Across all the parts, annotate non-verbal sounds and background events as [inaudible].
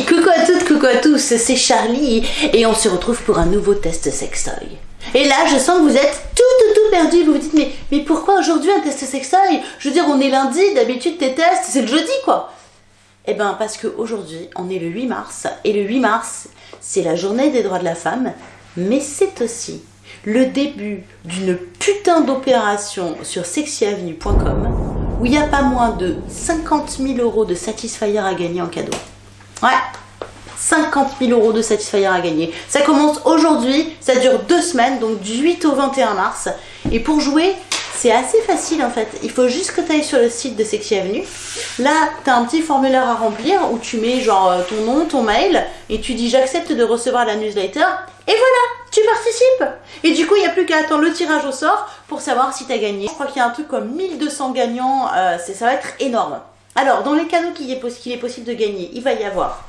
Coucou à toutes, coucou à tous, c'est Charlie et on se retrouve pour un nouveau test sextoy. Et là, je sens que vous êtes tout, tout, tout perdu. Vous vous dites, mais, mais pourquoi aujourd'hui un test sextoy? Je veux dire, on est lundi, d'habitude tes tests, c'est le jeudi quoi. Eh ben, parce qu'aujourd'hui, on est le 8 mars et le 8 mars, c'est la journée des droits de la femme, mais c'est aussi le début d'une putain d'opération sur sexyavenue.com où il n'y a pas moins de 50 000 euros de Satisfyer à gagner en cadeau. Ouais, 50 000 euros de Satisfyer à gagner. Ça commence aujourd'hui, ça dure deux semaines, donc du 8 au 21 mars. Et pour jouer, c'est assez facile en fait. Il faut juste que tu ailles sur le site de Sexy Avenue. Là, tu as un petit formulaire à remplir où tu mets genre euh, ton nom, ton mail et tu dis j'accepte de recevoir la newsletter. Et voilà, tu participes Et du coup, il n'y a plus qu'à attendre le tirage au sort pour savoir si tu as gagné. Je crois qu'il y a un truc comme 1200 gagnants, euh, ça va être énorme. Alors, dans les cadeaux qu'il est, possible de gagner, il va y avoir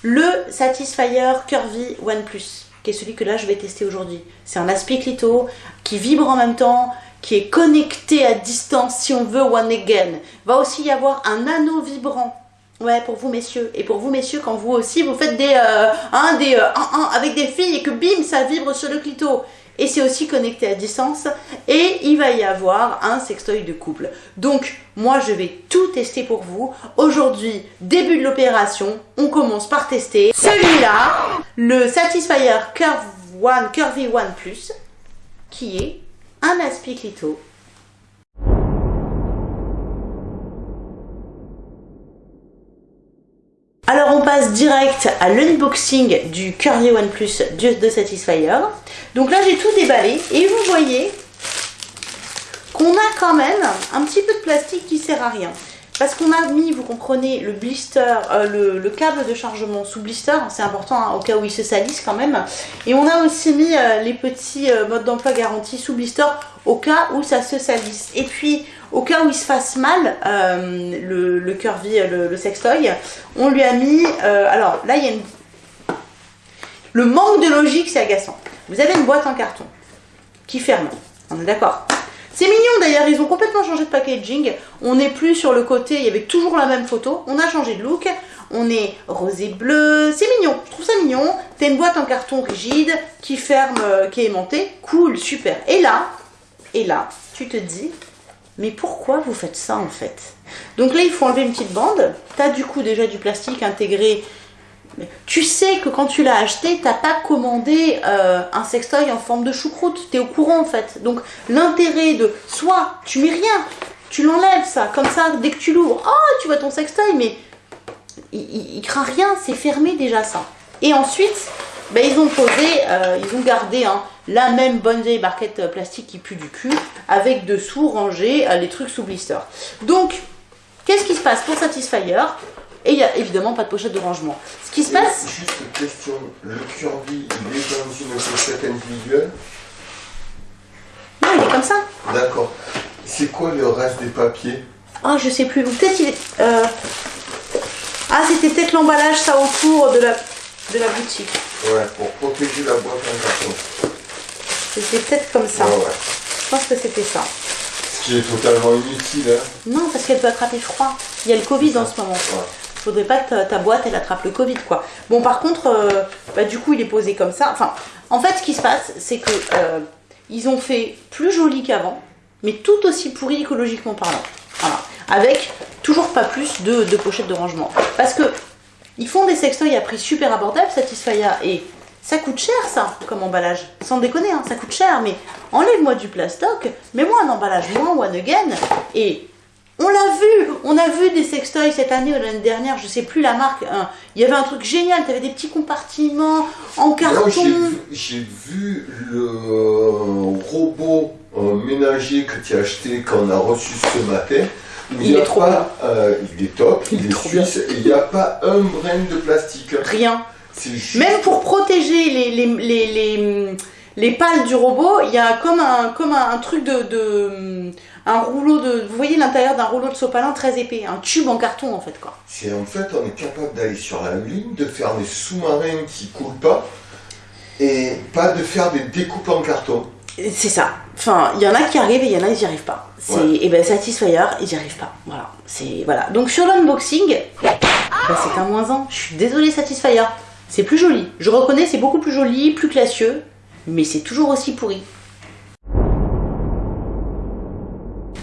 le Satisfyer Curvy One Plus, qui est celui que là je vais tester aujourd'hui. C'est un aspect clito qui vibre en même temps, qui est connecté à distance si on veut One Again. Va aussi y avoir un anneau vibrant. Ouais, pour vous messieurs. Et pour vous messieurs, quand vous aussi, vous faites des, euh, un, des euh, avec des filles et que bim, ça vibre sur le clito. Et c'est aussi connecté à distance. Et il va y avoir un sextoy de couple. Donc, moi, je vais tout tester pour vous. Aujourd'hui, début de l'opération, on commence par tester celui-là, le Satisfyer Curve One, Curvy One Plus, qui est un aspiclito. Alors on passe direct à l'unboxing du Curvy One Plus de Satisfyer. Donc là j'ai tout déballé et vous voyez qu'on a quand même un petit peu de plastique qui sert à rien. Parce qu'on a mis, vous comprenez, le blister, euh, le, câble de chargement sous blister, c'est important hein, au cas où il se salisse quand même. Et on a aussi mis euh, les petits euh, modes d'emploi garantis sous blister au cas où ça se salisse. Et puis, au cas où il se fasse mal, le, le curvy, le, le, sextoy, on lui a mis... alors là, il y a une... Le manque de logique, c'est agaçant. Vous avez une boîte en carton qui ferme. On est d'accord c'est mignon d'ailleurs, ils ont complètement changé de packaging. On n'est plus sur le côté, il y avait toujours la même photo. On a changé de look. On est rosé bleu. C'est mignon, je trouve ça mignon. T'as une boîte en carton rigide qui ferme, euh, qui est aimantée. Cool, super. Et là, et là, tu te dis, mais pourquoi vous faites ça en fait? Donc là, il faut enlever une petite bande. T'as du coup déjà du plastique intégré tu sais que quand tu l'as acheté, t'as pas commandé euh, un sextoy en forme de choucroute. Tu es au courant en fait. Donc l'intérêt de soit tu mets rien, tu l'enlèves ça, comme ça, dès que tu l'ouvres, oh tu vois ton sextoy, mais il, il, craint rien, c'est fermé déjà ça. Et ensuite, ben, ils ont posé, euh, ils ont gardé hein, la même bonne vieille barquette euh, plastique qui pue du cul, avec dessous rangé les trucs sous blister. Donc, qu'est-ce qui se passe pour Satisfyer? Et il n'y a évidemment pas de pochette de rangement. Ce qui se passe... Juste une question, le Curvy, il est dans une pochette individuelle Non, il est comme ça. D'accord. C'est quoi le reste des papiers Ah, je sais plus. Peut-être il est... Euh, ah, c'était peut-être l'emballage, ça, autour de la, de la boutique. Ouais, pour protéger la boîte en carton. C'était peut-être comme ça. Ouais, ouais. Je pense que c'était ça. Ce qui est totalement inutile, hein Non, parce qu'elle peut attraper froid. Il y a le Covid en ce moment. Ouais faudrait pas que ta, boîte elle attrape le Covid quoi. Bon par contre, euh, bah, du coup il est posé comme ça. Enfin, en fait ce qui se passe, c'est que euh, ils ont fait plus joli qu'avant, mais tout aussi pourri écologiquement parlant. Voilà. Avec toujours pas plus de, pochettes de rangement. Parce que ils font des sextoys à prix super abordable, Satisfaya, et ça coûte cher ça, comme emballage. Sans déconner, hein, ça coûte cher, mais enlève-moi du plastoc, mets-moi un emballage moins one again, et on l'a vu, on a vu des sextoys cette année ou l'année dernière, je sais plus la marque. Hein. Il y avait un truc génial, tu avais des petits compartiments en carton. J'ai vu le robot euh, ménager que tu as acheté quand on a reçu ce matin. Il, est trop pas, euh, il est top, il, est suisse, il n'y a pas un brin de plastique. Rien. Même pour protéger les, les, les, les, pales du robot, il y a comme un, comme un, truc de un rouleau de. Vous voyez l'intérieur d'un rouleau de sopalin très épais, un tube en carton en fait quoi. C'est en fait on est capable d'aller sur la lune, de faire des sous-marins qui coulent pas et pas de faire des découpes en carton. C'est ça. Enfin, il y en a qui arrivent et il y en a qui n'y arrivent pas. C'est et eh ben Satisfyer, ils n'y arrivent pas. Voilà. C'est voilà. Donc sur l'unboxing. Bah, c'est un moins 1. Je suis désolée Satisfyer. C'est plus joli. Je reconnais, c'est beaucoup plus joli, plus classieux, mais c'est toujours aussi pourri.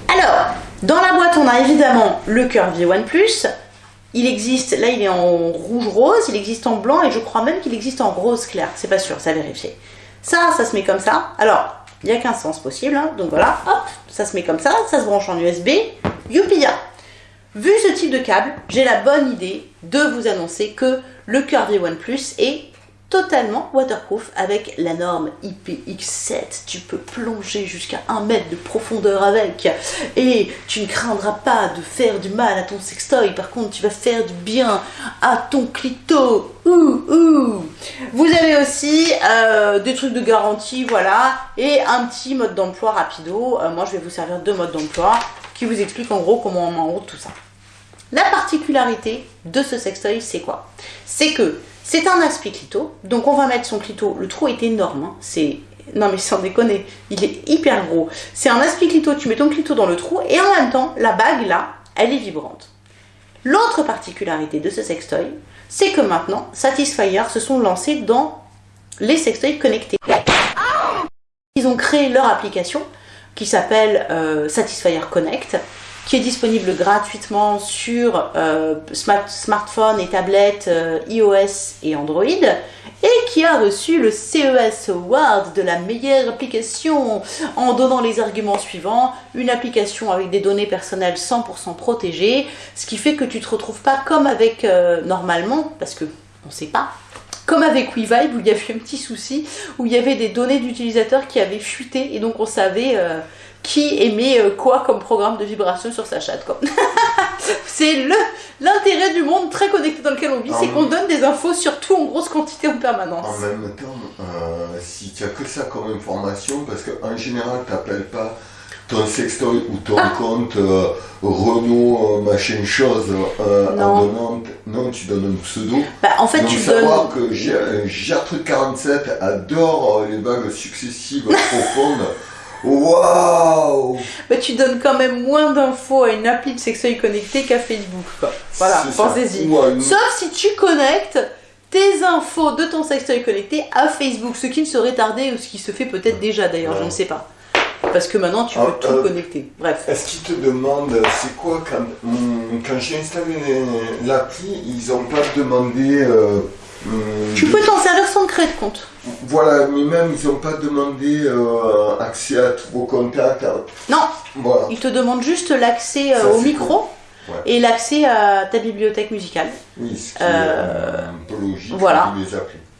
Alors, dans la boîte, on a évidemment le One Plus. Il existe, là il est en rouge-rose, il existe en blanc et je crois même qu'il existe en rose clair. C'est pas sûr, ça a vérifié. Ça, ça se met comme ça. Alors, il n'y a qu'un sens possible, hein. donc voilà, hop, ça se met comme ça, ça se branche en USB. Youpia Vu ce type de câble, j'ai la bonne idée de vous annoncer que le Curvy One Plus est totalement waterproof avec la norme IPX7. Tu peux plonger jusqu'à 1 mètre de profondeur avec et tu ne craindras pas de faire du mal à ton sextoy. Par contre, tu vas faire du bien à ton clito. Ouh, ouh. Vous avez aussi euh, des trucs de garantie, voilà, et un petit mode d'emploi rapido. Euh, moi, je vais vous servir deux modes d'emploi qui vous expliquent en gros comment on en route tout ça. La particularité de ce sextoy, c'est quoi? C'est que c'est un aspi clito, donc on va mettre son clito, le trou est énorme, hein. c'est... Non mais sans déconner, il est hyper gros. C'est un aspi clito, tu mets ton clito dans le trou et en même temps, la bague là, elle est vibrante. L'autre particularité de ce sextoy, c'est que maintenant, Satisfyer se sont lancés dans les sextoys connectés. Ils ont créé leur application qui s'appelle euh, Satisfyer Connect qui est disponible gratuitement sur euh, smartphone et tablettes euh, iOS et Android, et qui a reçu le CES Award de la meilleure application en donnant les arguments suivants. Une application avec des données personnelles 100% protégées, ce qui fait que tu te retrouves pas comme avec euh, normalement, parce que on sait pas, comme avec WeVibe où il y avait un petit souci, où il y avait des données d'utilisateurs qui avaient fuité et donc on savait qui émet euh, quoi comme programme de vibration sur sa chatte. [laughs] c'est l'intérêt du monde très connecté dans lequel on vit, c'est qu'on donne des infos surtout en grosse quantité en permanence. En même temps, euh, si tu as que ça comme information, parce qu'en général, tu n'appelles pas ton sextoy ou ton ah. compte euh, Renault machin chose en donnant non tu donnes un pseudo bah, en fait Donc, tu savoir que Gertrude 47 adore les bagues successives [laughs] profondes Waouh Mais tu donnes quand même moins d'infos à une appli de sextoy connecté qu'à Facebook. Quoi. Voilà, pensez-y. Sauf si tu connectes tes infos de ton sextoy connecté à Facebook, ce qui ne serait tardé ou ce qui se fait peut-être déjà d'ailleurs, je ne sais pas. Parce que maintenant tu peux ah, tout euh, connecter. Bref. Est-ce qu'ils te demandent, c'est quoi quand, hmm, quand j'ai installé l'appli, ils n'ont pas demandé. Euh, hmm, tu peux t'en servir sans créer de compte. Voilà, mais même ils n'ont pas demandé euh, accès à tous vos contacts. Non, voilà. ils te demandent juste l'accès euh, au micro et l'accès à ta bibliothèque musicale. Oui, ce qui est un peu logique voilà.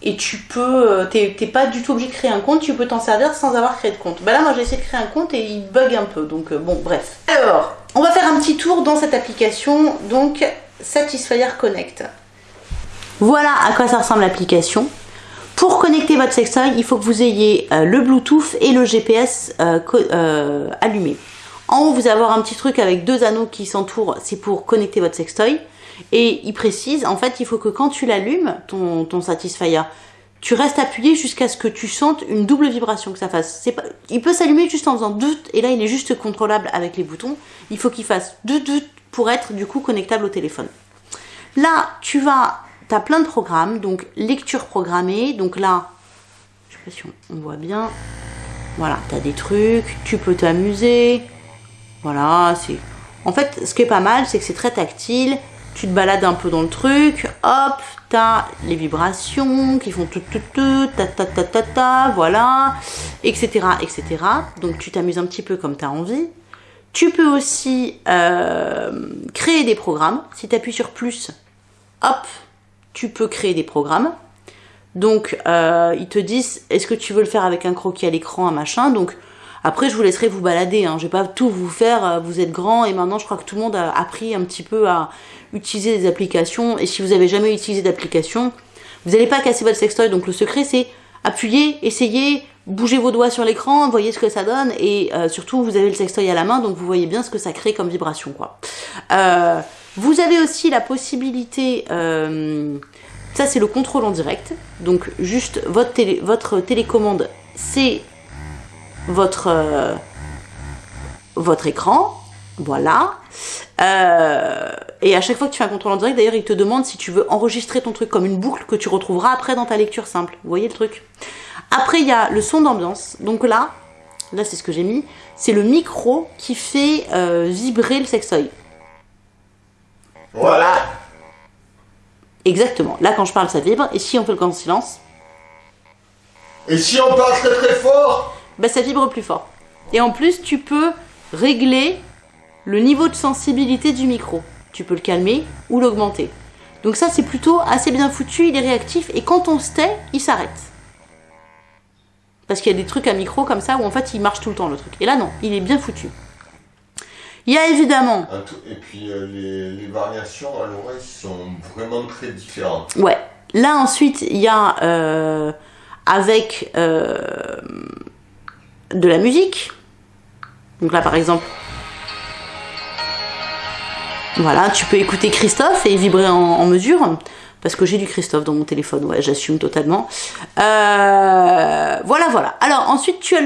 Et tu peux, t'es pas du tout obligé de créer un compte, tu peux t'en servir sans avoir créé de compte. Bah là, moi j'ai essayé de créer un compte et il bug un peu, donc bon, bref. Alors, on va faire un petit tour dans cette application, donc Satisfyer Connect. Voilà à quoi ça ressemble l'application. Pour connecter votre sextoy, il faut que vous ayez euh, le Bluetooth et le GPS euh, euh, allumé. En haut, vous allez avoir un petit truc avec deux anneaux qui s'entourent, c'est pour connecter votre sextoy. Et il précise, en fait, il faut que quand tu l'allumes, ton, ton Satisfyer, tu restes appuyé jusqu'à ce que tu sentes une double vibration que ça fasse. Pas, il peut s'allumer juste en faisant doute, et là il est juste contrôlable avec les boutons. Il faut qu'il fasse doute doute pour être du coup connectable au téléphone. Là, tu vas tu as plein de programmes, donc lecture programmée, donc là, je sais pas si on, voit bien, voilà, tu as des trucs, tu peux t'amuser, voilà, c'est... En fait, ce qui est pas mal, c'est que c'est très tactile, tu te balades un peu dans le truc, hop, tu as les vibrations qui font tout, tout, tout, ta, ta, ta, ta, ta, voilà, etc., etc. Donc tu t'amuses un petit peu comme tu as envie. Tu peux aussi euh, créer des programmes. Si tu appuies sur plus, hop, tu peux créer des programmes. Donc, euh, ils te disent, est-ce que tu veux le faire avec un croquis à l'écran, un machin? Donc, après, je vous laisserai vous balader. Hein. Je vais pas tout vous faire. Euh, vous êtes grand et maintenant, je crois que tout le monde a appris un petit peu à utiliser des applications. Et si vous avez jamais utilisé d'application, vous n'allez pas casser votre sextoy. Donc, le secret, c'est appuyer, essayer, bouger vos doigts sur l'écran, voyez ce que ça donne. Et euh, surtout, vous avez le sextoy à la main, donc vous voyez bien ce que ça crée comme vibration, quoi. Vous avez aussi la possibilité, euh, ça c'est le contrôle en direct, donc juste votre télécommande, c'est votre, euh, votre écran, voilà. Euh, et à chaque fois que tu fais un contrôle en direct, d'ailleurs, il te demande si tu veux enregistrer ton truc comme une boucle que tu retrouveras après dans ta lecture simple. Vous voyez le truc? Après, il y a le son d'ambiance. Donc là, là c'est ce que j'ai mis, c'est le micro qui fait euh, vibrer le sextoy. Voilà. Exactement. Là, quand je parle, ça vibre. Et si on fait le grand silence? Et si on parle très très fort? Bah, ça vibre plus fort. Et en plus, tu peux régler le niveau de sensibilité du micro. Tu peux le calmer ou l'augmenter. Donc ça, c'est plutôt assez bien foutu, il est réactif, et quand on se tait, il s'arrête. Parce qu'il y a des trucs à micro comme ça où en fait il marche tout le temps le truc. Et là non, il est bien foutu. Il y a évidemment. Et puis euh, les, variations à l'oreille sont vraiment très différentes. Ouais. Là ensuite, il y a euh, avec euh, de la musique. Donc là par exemple, voilà, tu peux écouter Christophe et vibrer en, mesure. Parce que j'ai du Christophe dans mon téléphone, ouais, j'assume totalement. voilà, voilà. Alors ensuite, tu as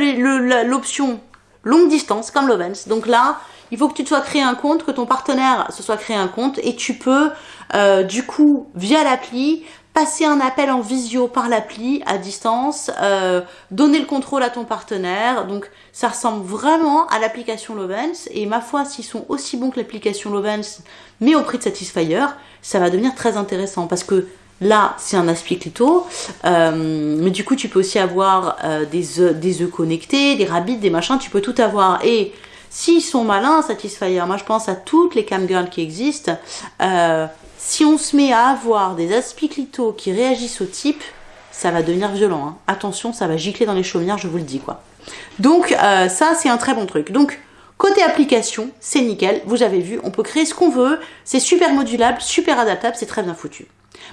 l'option longue distance, comme Lovens. Donc là, il faut que tu te sois créé un compte, que ton partenaire se soit créé un compte et tu peux euh, du coup via l'appli passer un appel en visio par l'appli à distance, euh, donner le contrôle à ton partenaire. Donc ça ressemble vraiment à l'application Lovens et ma foi s'ils sont aussi bons que l'application Lovens mais au prix de Satisfyer, ça va devenir très intéressant parce que Là, c'est un aspect clito, euh, mais du coup, tu peux aussi avoir des, œufs, des œufs connectés, des rabbits, des machins, tu peux tout avoir. Et S'ils sont malins, Satisfyer, moi je pense à toutes les camgirls qui existent, euh, si on se met à avoir des aspiclitos qui réagissent au type, ça va devenir violent. Hein. Attention, ça va gicler dans les chaumières, je vous le dis quoi. Donc euh, ça, c'est un très bon truc. Donc Côté application, c'est nickel, vous avez vu, on peut créer ce qu'on veut, c'est super modulable, super adaptable, c'est très bien foutu.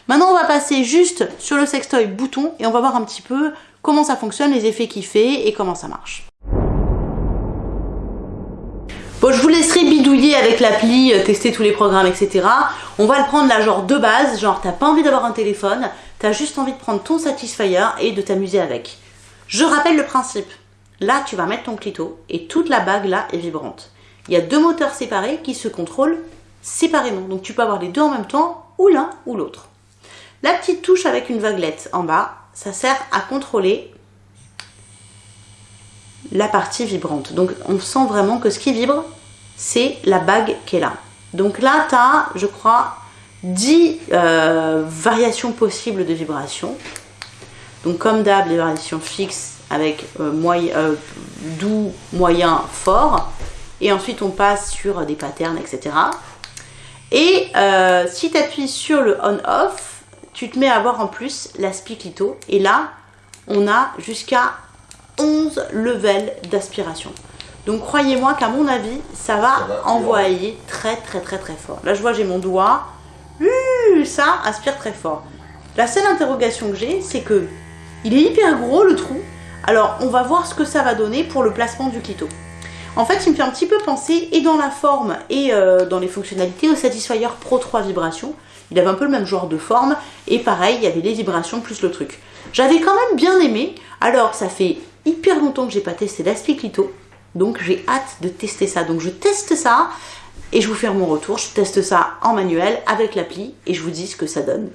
Maintenant, on va passer juste sur le sextoy bouton et on va voir un petit peu comment ça fonctionne, les effets qu'il fait et comment ça marche. Laisserai bidouiller avec l'appli, euh, tester tous les programmes, etc. On va le prendre là, genre de base, genre t'as pas envie d'avoir un téléphone, t'as juste envie de prendre ton Satisfyer et de t'amuser avec. Je rappelle le principe. Là, tu vas mettre ton clito et toute la bague là est vibrante. Il y a deux moteurs séparés qui se contrôlent séparément. Donc tu peux avoir les deux en même temps ou l'un ou l'autre. La petite touche avec une vaguelette en bas, ça sert à contrôler la partie vibrante. Donc on sent vraiment que ce qui vibre, c'est la bague qui est là. Donc là, tu as, je crois, 10 euh, variations possibles de vibration. Donc comme d'hab, les variations fixes avec euh, euh, doux, moyen, fort. Et ensuite, on passe sur des patterns, etc. Et si tu appuies sur le on-off, tu te mets à voir en plus la clito. Et là, on a jusqu'à 11 levels d'aspiration. Donc croyez-moi qu'à mon avis, ça va, envoyer très très très très fort. Là je vois j'ai mon doigt, ça aspire très fort. La seule interrogation que j'ai, c'est que il est hyper gros le trou. Alors on va voir ce que ça va donner pour le placement du clito. En fait, il me fait un petit peu penser, et dans la forme et euh, dans les fonctionnalités, au Satisfyer Pro 3 vibrations. Il avait un peu le même genre de forme, et pareil, il y avait les vibrations plus le truc. J'avais quand même bien aimé, alors ça fait hyper longtemps que j'ai pas testé Clito, donc j'ai hâte de tester ça. Donc je teste ça et je vous fais mon retour. Je teste ça en manuel avec l'appli et je vous dis ce que ça donne.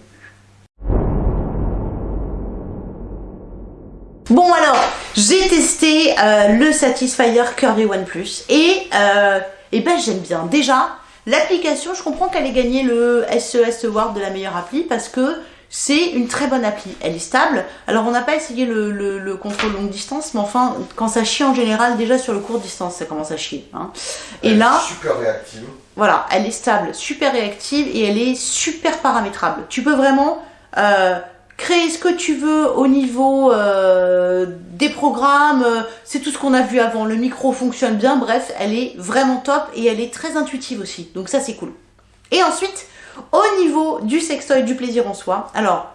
Bon alors, j'ai testé euh, le Satisfyer Curvy One Plus et, euh, et ben j'aime bien. Déjà, l'application, je comprends qu'elle ait gagné le SES Award de la meilleure appli parce que c'est une très bonne appli. Elle est stable. Alors, on n'a pas essayé le, contrôle longue distance, mais enfin, quand ça chie en général, déjà sur le court distance, ça commence à chier. Hein. Et là. super réactive. Voilà, elle est stable, super réactive et elle est super paramétrable. Tu peux vraiment euh, créer ce que tu veux au niveau euh, des programmes. C'est tout ce qu'on a vu avant. Le micro fonctionne bien. Bref, elle est vraiment top et elle est très intuitive aussi. Donc, ça, c'est cool. Et ensuite, au niveau du sextoy, du plaisir en soi, alors,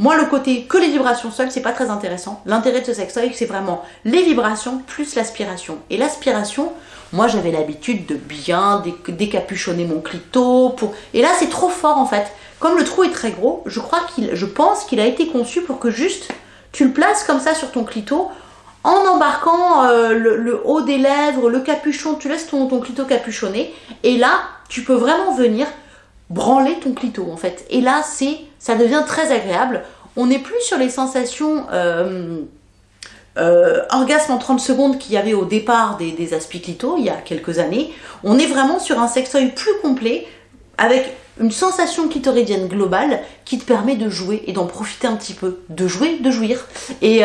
moi, le côté que les vibrations seules, c'est pas très intéressant. L'intérêt de ce sextoy, c'est vraiment les vibrations plus l'aspiration. Et l'aspiration, moi, j'avais l'habitude de bien décapuchonner mon clito. Pour... Et là, c'est trop fort, en fait. Comme le trou est très gros, je crois qu'il, je pense qu'il a été conçu pour que juste tu le places comme ça sur ton clito en embarquant euh, le, haut des lèvres, le capuchon, tu laisses ton, clito capuchonné, et là, tu peux vraiment venir branler ton clito en fait. Et là, c'est, ça devient très agréable. On n'est plus sur les sensations euh, euh, orgasme en 30 secondes qu'il y avait au départ des, des clito il y a quelques années. On est vraiment sur un sextoy plus complet avec une sensation clitoridienne globale qui te permet de jouer et d'en profiter un petit peu, de jouer, de jouir. Et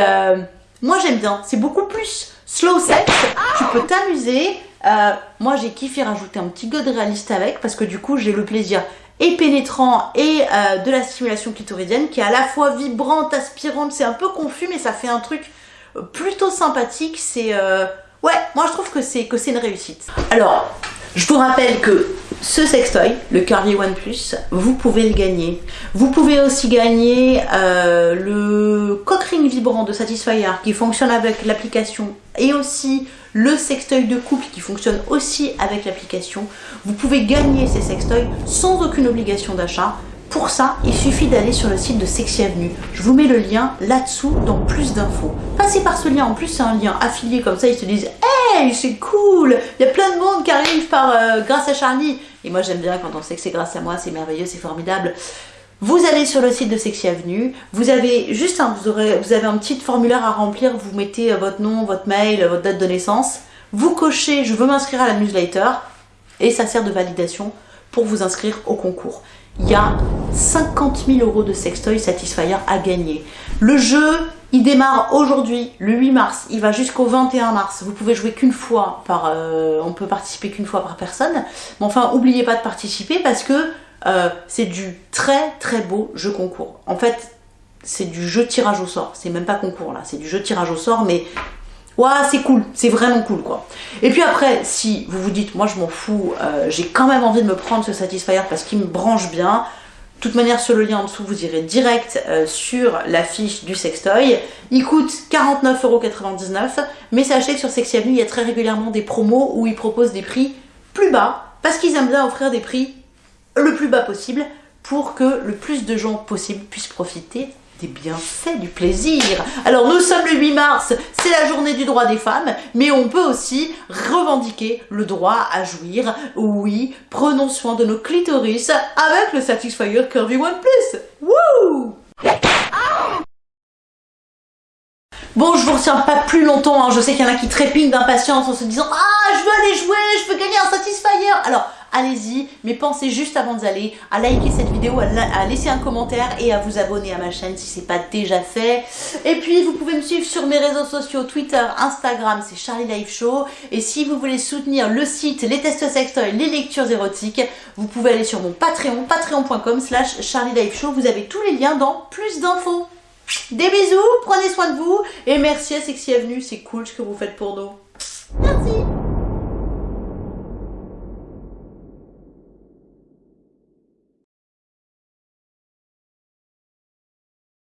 moi j'aime bien, c'est beaucoup plus slow sex, tu peux t'amuser. Euh, moi j'ai kiffé rajouter un petit god réaliste avec parce que du coup j'ai le plaisir et pénétrant et euh, de la stimulation clitoridienne qui est à la fois vibrante, aspirante, c'est un peu confus mais ça fait un truc plutôt sympathique, c'est... Euh, ouais, moi je trouve que c'est que c'est une réussite. Alors, je vous rappelle que ce sextoy, le Curvy One Plus, vous pouvez le gagner. Vous pouvez aussi gagner euh, le cock ring vibrant de Satisfyer qui fonctionne avec l'application et aussi le sextoy de couple qui fonctionne aussi avec l'application. Vous pouvez gagner ces sextoys sans aucune obligation d'achat. Pour ça, il suffit d'aller sur le site de Sexy Avenue. Je vous mets le lien là-dessous dans plus d'infos. Passez par ce lien, en plus c'est un lien affilié comme ça, ils se disent Hey, c'est cool Il y a plein de monde qui arrive par, euh, grâce à Charlie. Et moi j'aime bien quand on sait que c'est grâce à moi, c'est merveilleux, c'est formidable. Vous allez sur le site de Sexy Avenue, vous avez juste un, vous, aurez, un petit formulaire à remplir, vous mettez euh, votre nom, votre mail, votre date de naissance, vous cochez je veux m'inscrire à la newsletter. Et ça sert de validation pour vous inscrire au concours. Il y a 50 000 euros de sextoy Satisfyer à gagner. Le jeu, il démarre aujourd'hui, le 8 mars, il va jusqu'au 21 mars. Vous pouvez jouer qu'une fois par... Euh, on peut participer qu'une fois par personne. Mais enfin, n'oubliez pas de participer parce que euh, c'est du très très beau jeu concours. En fait, c'est du jeu tirage au sort. C'est même pas concours là, c'est du jeu tirage au sort, mais Ouais, c'est cool, c'est vraiment cool quoi. Et puis après, si vous vous dites, moi je m'en fous, euh, j'ai quand même envie de me prendre ce Satisfyer parce qu'il me branche bien, de toute manière, sur le lien en dessous, vous irez direct euh, sur la fiche du sextoy. Il coûte 49,99€, mais sachez que sur Sexy Avenue, il y a très régulièrement des promos où ils proposent des prix plus bas, parce qu'ils aiment bien offrir des prix le plus bas possible pour que le plus de gens possible puissent profiter des bienfaits, du plaisir. Alors nous sommes le 8 mars, c'est la journée du droit des femmes, mais on peut aussi revendiquer le droit à jouir. Oui, prenons soin de nos clitoris avec le Satisfyer Curvy One Plus. Wouh Bon, je vous retiens pas plus longtemps, hein. je sais qu'il y en a qui trépignent d'impatience en se disant « Ah, je veux aller jouer, je veux gagner un Satisfyer !» Alors, allez-y, mais pensez juste avant d'y aller à liker cette vidéo, à, laisser un commentaire et à vous abonner à ma chaîne si c'est pas déjà fait. Et puis vous pouvez me suivre sur mes réseaux sociaux, Twitter, Instagram, c'est Charlie Life Show. Et si vous voulez soutenir le site, les tests sextoy, les lectures érotiques, vous pouvez aller sur mon Patreon, patreon.com slash Charlie Life Show. Vous avez tous les liens dans plus d'infos. Des bisous, prenez soin de vous et merci à Sexy Avenue, c'est cool ce que vous faites pour nous. Merci